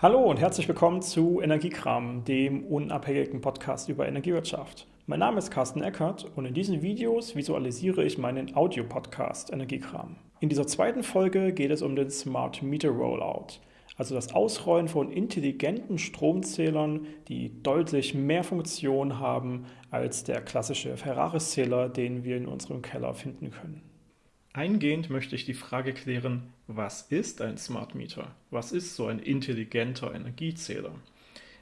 Hallo und herzlich willkommen zu Energiekram, dem unabhängigen Podcast über Energiewirtschaft. Mein Name ist Carsten Eckert und in diesen Videos visualisiere ich meinen Audio-Podcast Energiekram. In dieser zweiten Folge geht es um den Smart Meter Rollout, also das Ausrollen von intelligenten Stromzählern, die deutlich mehr Funktion haben als der klassische Ferraris-Zähler, den wir in unserem Keller finden können. Eingehend möchte ich die Frage klären, was ist ein Smart Meter? Was ist so ein intelligenter Energiezähler?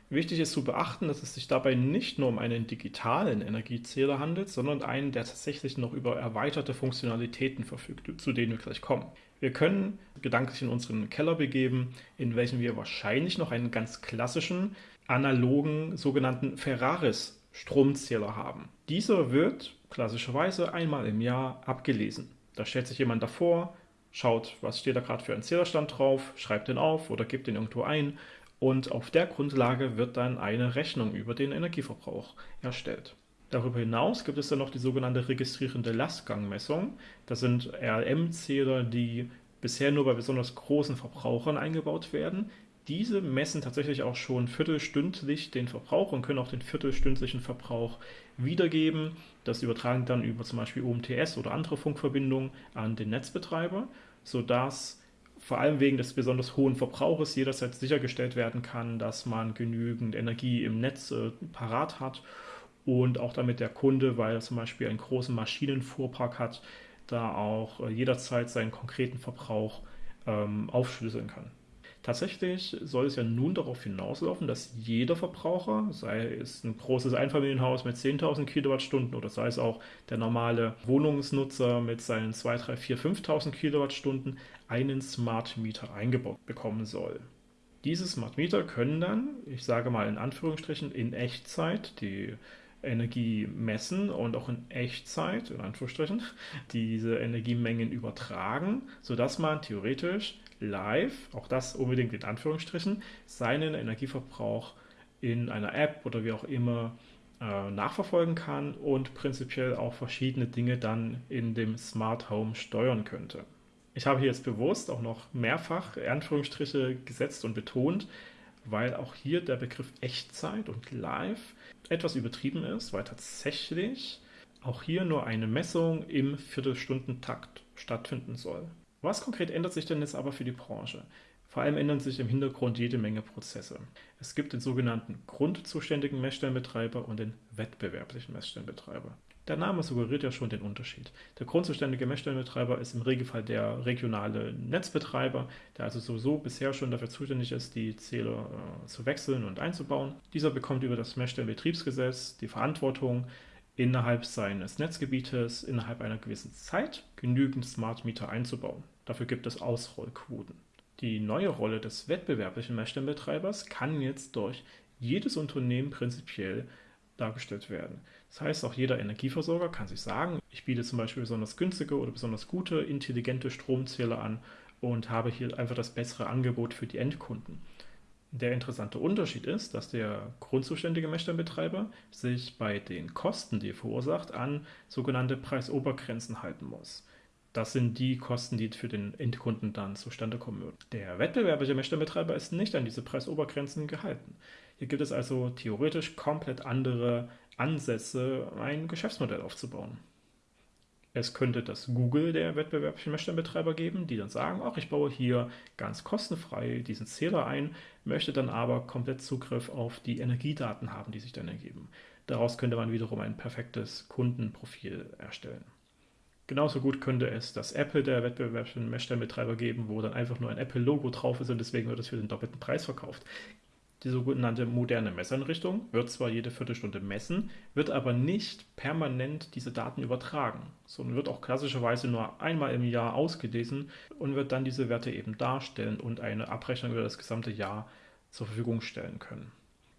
Wichtig ist zu beachten, dass es sich dabei nicht nur um einen digitalen Energiezähler handelt, sondern einen, der tatsächlich noch über erweiterte Funktionalitäten verfügt, zu denen wir gleich kommen. Wir können gedanklich in unseren Keller begeben, in welchem wir wahrscheinlich noch einen ganz klassischen, analogen, sogenannten Ferraris Stromzähler haben. Dieser wird klassischerweise einmal im Jahr abgelesen. Da stellt sich jemand davor, schaut, was steht da gerade für ein Zählerstand drauf, schreibt den auf oder gibt den irgendwo ein und auf der Grundlage wird dann eine Rechnung über den Energieverbrauch erstellt. Darüber hinaus gibt es dann noch die sogenannte registrierende Lastgangmessung. Das sind RLM-Zähler, die bisher nur bei besonders großen Verbrauchern eingebaut werden. Diese messen tatsächlich auch schon viertelstündlich den Verbrauch und können auch den viertelstündlichen Verbrauch wiedergeben. Das übertragen dann über zum Beispiel UMTS oder andere Funkverbindungen an den Netzbetreiber, sodass vor allem wegen des besonders hohen Verbrauches jederzeit sichergestellt werden kann, dass man genügend Energie im Netz äh, parat hat und auch damit der Kunde, weil er zum Beispiel einen großen Maschinenfuhrpark hat, da auch äh, jederzeit seinen konkreten Verbrauch ähm, aufschlüsseln kann. Tatsächlich soll es ja nun darauf hinauslaufen, dass jeder Verbraucher, sei es ein großes Einfamilienhaus mit 10.000 Kilowattstunden oder sei es auch der normale Wohnungsnutzer mit seinen 2, 3, 4, 5.000 Kilowattstunden, einen Smart Meter eingebaut bekommen soll. Diese Smart Meter können dann, ich sage mal in Anführungsstrichen, in Echtzeit die Energie messen und auch in Echtzeit, in Anführungsstrichen, diese Energiemengen übertragen, sodass man theoretisch live, auch das unbedingt in Anführungsstrichen, seinen Energieverbrauch in einer App oder wie auch immer äh, nachverfolgen kann und prinzipiell auch verschiedene Dinge dann in dem Smart Home steuern könnte. Ich habe hier jetzt bewusst auch noch mehrfach Anführungsstriche gesetzt und betont, weil auch hier der Begriff Echtzeit und Live etwas übertrieben ist, weil tatsächlich auch hier nur eine Messung im Viertelstundentakt stattfinden soll. Was konkret ändert sich denn jetzt aber für die Branche? Vor allem ändern sich im Hintergrund jede Menge Prozesse. Es gibt den sogenannten grundzuständigen Messstellenbetreiber und den wettbewerblichen Messstellenbetreiber. Der Name suggeriert ja schon den Unterschied. Der grundzuständige Messstellenbetreiber ist im Regelfall der regionale Netzbetreiber, der also sowieso bisher schon dafür zuständig ist, die Zähler äh, zu wechseln und einzubauen. Dieser bekommt über das Messstellenbetriebsgesetz die Verantwortung, innerhalb seines Netzgebietes innerhalb einer gewissen Zeit genügend Smart Meter einzubauen. Dafür gibt es Ausrollquoten. Die neue Rolle des wettbewerblichen Messstellenbetreibers kann jetzt durch jedes Unternehmen prinzipiell dargestellt werden. Das heißt, auch jeder Energieversorger kann sich sagen, ich biete zum Beispiel besonders günstige oder besonders gute, intelligente Stromzähler an und habe hier einfach das bessere Angebot für die Endkunden. Der interessante Unterschied ist, dass der grundzuständige Messstellenbetreiber sich bei den Kosten, die er verursacht, an sogenannte Preisobergrenzen halten muss. Das sind die Kosten, die für den Endkunden dann zustande kommen würden. Der wettbewerbliche Messstellenbetreiber ist nicht an diese Preisobergrenzen gehalten. Hier gibt es also theoretisch komplett andere Ansätze, ein Geschäftsmodell aufzubauen. Es könnte das Google der wettbewerblichen Messstellenbetreiber geben, die dann sagen, ach, ich baue hier ganz kostenfrei diesen Zähler ein, möchte dann aber komplett Zugriff auf die Energiedaten haben, die sich dann ergeben. Daraus könnte man wiederum ein perfektes Kundenprofil erstellen. Genauso gut könnte es das Apple der wettbewerblichen Messstellenbetreiber geben, wo dann einfach nur ein Apple-Logo drauf ist und deswegen wird es für den doppelten Preis verkauft. Die sogenannte moderne Messeinrichtung wird zwar jede Viertelstunde messen, wird aber nicht permanent diese Daten übertragen, sondern wird auch klassischerweise nur einmal im Jahr ausgelesen und wird dann diese Werte eben darstellen und eine Abrechnung über das gesamte Jahr zur Verfügung stellen können.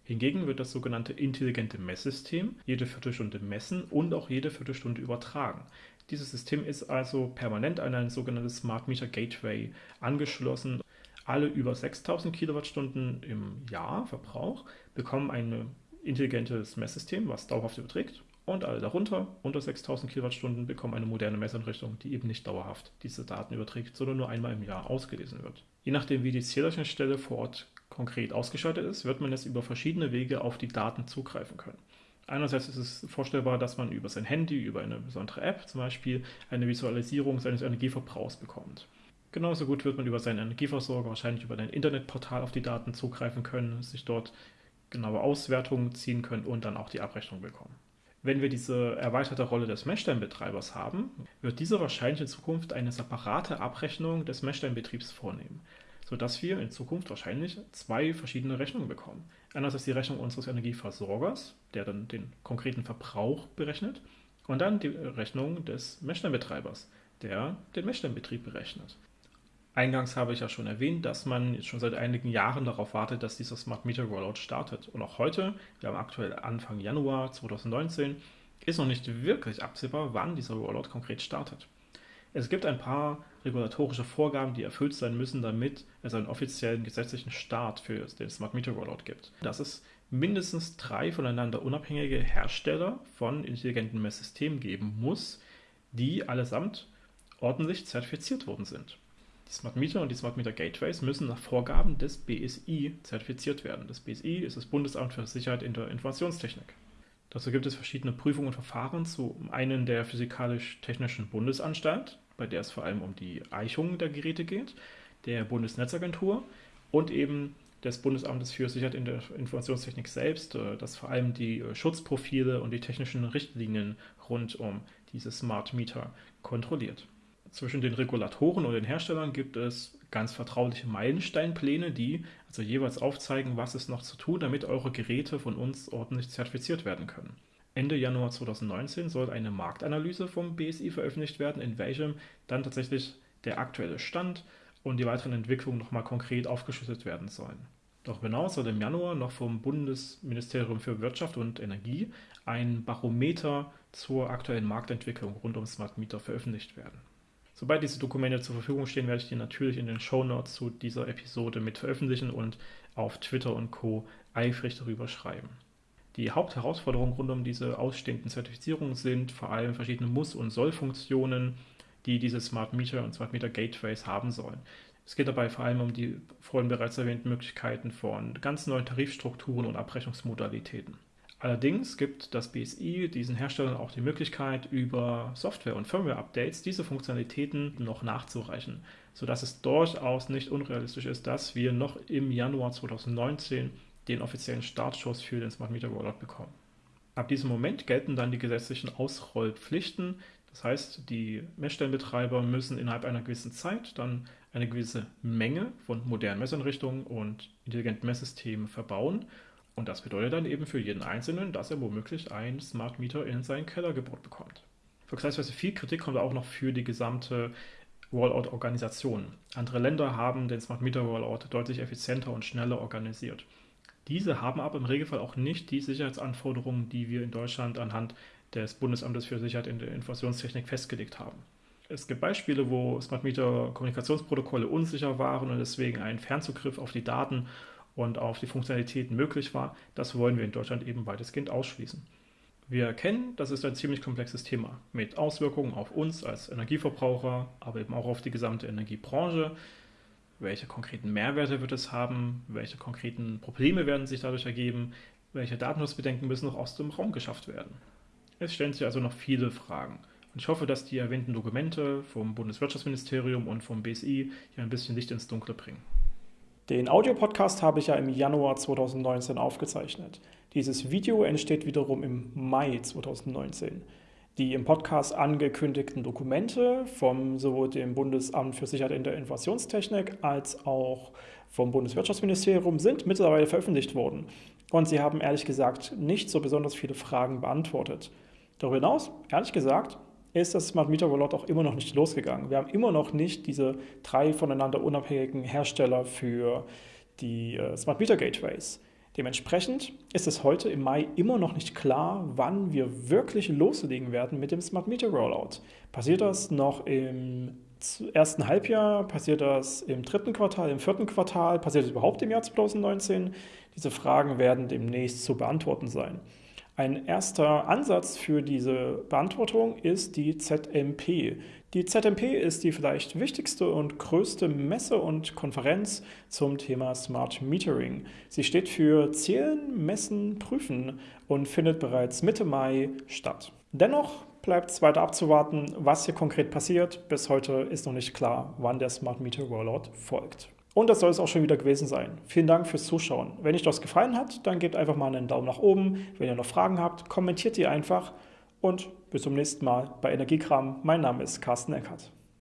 Hingegen wird das sogenannte intelligente Messsystem jede Viertelstunde messen und auch jede Viertelstunde übertragen. Dieses System ist also permanent an ein sogenanntes Smart Meter Gateway angeschlossen alle über 6000 Kilowattstunden im Jahr Verbrauch bekommen ein intelligentes Messsystem, was dauerhaft überträgt. Und alle darunter, unter 6000 Kilowattstunden, bekommen eine moderne Messeinrichtung, die eben nicht dauerhaft diese Daten überträgt, sondern nur einmal im Jahr ausgelesen wird. Je nachdem, wie die Zählerschnittstelle vor Ort konkret ausgeschaltet ist, wird man jetzt über verschiedene Wege auf die Daten zugreifen können. Einerseits ist es vorstellbar, dass man über sein Handy, über eine besondere App zum Beispiel, eine Visualisierung seines Energieverbrauchs bekommt. Genauso gut wird man über seinen Energieversorger wahrscheinlich über ein Internetportal auf die Daten zugreifen können, sich dort genaue Auswertungen ziehen können und dann auch die Abrechnung bekommen. Wenn wir diese erweiterte Rolle des Messsteinbetreibers haben, wird dieser wahrscheinlich in Zukunft eine separate Abrechnung des Messsteinbetriebs vornehmen, sodass wir in Zukunft wahrscheinlich zwei verschiedene Rechnungen bekommen. Einerseits die Rechnung unseres Energieversorgers, der dann den konkreten Verbrauch berechnet, und dann die Rechnung des Messsteinbetreibers, der den Messsteinbetrieb berechnet. Eingangs habe ich ja schon erwähnt, dass man jetzt schon seit einigen Jahren darauf wartet, dass dieser Smart Meter Rollout startet. Und auch heute, wir haben aktuell Anfang Januar 2019, ist noch nicht wirklich absehbar, wann dieser Rollout konkret startet. Es gibt ein paar regulatorische Vorgaben, die erfüllt sein müssen, damit es einen offiziellen gesetzlichen Start für den Smart Meter Rollout gibt. Dass es mindestens drei voneinander unabhängige Hersteller von intelligenten Messsystemen geben muss, die allesamt ordentlich zertifiziert worden sind. Die Smart Meter und die Smart Meter Gateways müssen nach Vorgaben des BSI zertifiziert werden. Das BSI ist das Bundesamt für Sicherheit in der Informationstechnik. Dazu gibt es verschiedene Prüfungen und Verfahren, zum einen der Physikalisch-Technischen Bundesanstalt, bei der es vor allem um die Eichung der Geräte geht, der Bundesnetzagentur und eben des Bundesamtes für Sicherheit in der Informationstechnik selbst, äh, das vor allem die äh, Schutzprofile und die technischen Richtlinien rund um diese Smart Meter kontrolliert. Zwischen den Regulatoren und den Herstellern gibt es ganz vertrauliche Meilensteinpläne, die also jeweils aufzeigen, was es noch zu tun, damit eure Geräte von uns ordentlich zertifiziert werden können. Ende Januar 2019 soll eine Marktanalyse vom BSI veröffentlicht werden, in welchem dann tatsächlich der aktuelle Stand und die weiteren Entwicklungen nochmal konkret aufgeschlüsselt werden sollen. Darüber hinaus soll im Januar noch vom Bundesministerium für Wirtschaft und Energie ein Barometer zur aktuellen Marktentwicklung rund um Smart Meter veröffentlicht werden. Sobald diese Dokumente zur Verfügung stehen, werde ich die natürlich in den Show Notes zu dieser Episode mit veröffentlichen und auf Twitter und Co. eifrig darüber schreiben. Die Hauptherausforderungen rund um diese ausstehenden Zertifizierungen sind vor allem verschiedene Muss- und Soll-Funktionen, die diese Smart Meter und Smart Meter Gateways haben sollen. Es geht dabei vor allem um die vorhin bereits erwähnten Möglichkeiten von ganz neuen Tarifstrukturen und Abrechnungsmodalitäten. Allerdings gibt das BSI diesen Herstellern auch die Möglichkeit, über Software- und Firmware-Updates diese Funktionalitäten noch nachzureichen, sodass es durchaus nicht unrealistisch ist, dass wir noch im Januar 2019 den offiziellen Startschuss für den Smart Meter Rollout bekommen. Ab diesem Moment gelten dann die gesetzlichen Ausrollpflichten. Das heißt, die Messstellenbetreiber müssen innerhalb einer gewissen Zeit dann eine gewisse Menge von modernen Messeinrichtungen und intelligenten Messsystemen verbauen und das bedeutet dann eben für jeden Einzelnen, dass er womöglich ein Smart Meter in seinen Keller gebaut bekommt. Vergleichsweise viel Kritik kommt auch noch für die gesamte Rollout-Organisation. Andere Länder haben den Smart Meter Rollout deutlich effizienter und schneller organisiert. Diese haben aber im Regelfall auch nicht die Sicherheitsanforderungen, die wir in Deutschland anhand des Bundesamtes für Sicherheit in der Informationstechnik festgelegt haben. Es gibt Beispiele, wo Smart Meter Kommunikationsprotokolle unsicher waren und deswegen ein Fernzugriff auf die Daten und auf die Funktionalitäten möglich war, das wollen wir in Deutschland eben weitestgehend ausschließen. Wir erkennen, das ist ein ziemlich komplexes Thema mit Auswirkungen auf uns als Energieverbraucher, aber eben auch auf die gesamte Energiebranche. Welche konkreten Mehrwerte wird es haben? Welche konkreten Probleme werden sich dadurch ergeben? Welche Datenschutzbedenken müssen noch aus dem Raum geschafft werden? Es stellen sich also noch viele Fragen. Und ich hoffe, dass die erwähnten Dokumente vom Bundeswirtschaftsministerium und vom BSI hier ein bisschen Licht ins Dunkle bringen. Den Audiopodcast habe ich ja im Januar 2019 aufgezeichnet. Dieses Video entsteht wiederum im Mai 2019. Die im Podcast angekündigten Dokumente vom sowohl dem Bundesamt für Sicherheit in der Informationstechnik als auch vom Bundeswirtschaftsministerium sind mittlerweile veröffentlicht worden. Und sie haben ehrlich gesagt nicht so besonders viele Fragen beantwortet. Darüber hinaus, ehrlich gesagt, ist das Smart Meter Rollout auch immer noch nicht losgegangen. Wir haben immer noch nicht diese drei voneinander unabhängigen Hersteller für die äh, Smart Meter Gateways. Dementsprechend ist es heute im Mai immer noch nicht klar, wann wir wirklich loslegen werden mit dem Smart Meter Rollout. Passiert das noch im ersten Halbjahr? Passiert das im dritten Quartal, im vierten Quartal? Passiert das überhaupt im Jahr 2019? Diese Fragen werden demnächst zu beantworten sein. Ein erster Ansatz für diese Beantwortung ist die ZMP. Die ZMP ist die vielleicht wichtigste und größte Messe und Konferenz zum Thema Smart Metering. Sie steht für Zählen, Messen, Prüfen und findet bereits Mitte Mai statt. Dennoch bleibt es weiter abzuwarten, was hier konkret passiert. Bis heute ist noch nicht klar, wann der Smart Meter Rollout folgt. Und das soll es auch schon wieder gewesen sein. Vielen Dank fürs Zuschauen. Wenn euch das gefallen hat, dann gebt einfach mal einen Daumen nach oben. Wenn ihr noch Fragen habt, kommentiert die einfach. Und bis zum nächsten Mal bei Energiekram. Mein Name ist Carsten Eckert.